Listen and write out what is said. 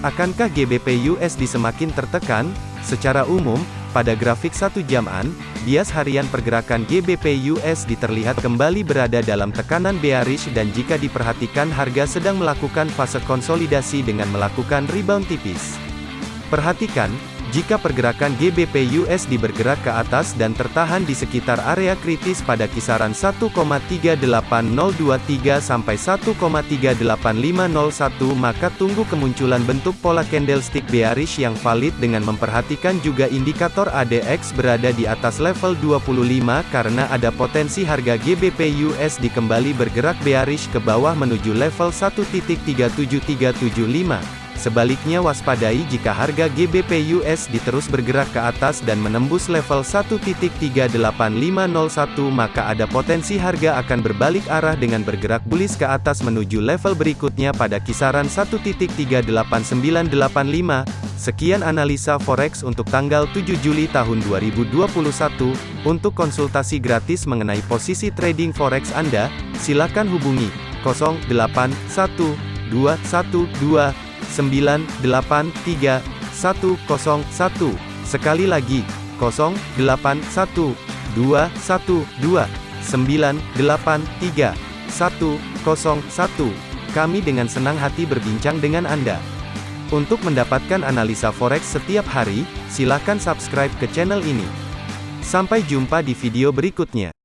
Akankah GBP USD semakin tertekan? Secara umum, pada grafik satu jaman, bias harian pergerakan GBP USD terlihat kembali berada dalam tekanan bearish dan jika diperhatikan harga sedang melakukan fase konsolidasi dengan melakukan rebound tipis. Perhatikan, jika pergerakan GBP USD bergerak ke atas dan tertahan di sekitar area kritis pada kisaran 1,38023 sampai 1,38501 maka tunggu kemunculan bentuk pola candlestick bearish yang valid dengan memperhatikan juga indikator ADX berada di atas level 25 karena ada potensi harga GBP USD kembali bergerak bearish ke bawah menuju level 1.37375. Sebaliknya waspadai jika harga GBP USD terus bergerak ke atas dan menembus level 1.38501 maka ada potensi harga akan berbalik arah dengan bergerak bullish ke atas menuju level berikutnya pada kisaran 1.38985. Sekian analisa forex untuk tanggal 7 Juli tahun 2021. Untuk konsultasi gratis mengenai posisi trading forex Anda, silakan hubungi 081212 983 101. Sekali lagi, 081 212 983 101. Kami dengan senang hati berbincang dengan Anda. Untuk mendapatkan analisa forex setiap hari, silakan subscribe ke channel ini. Sampai jumpa di video berikutnya.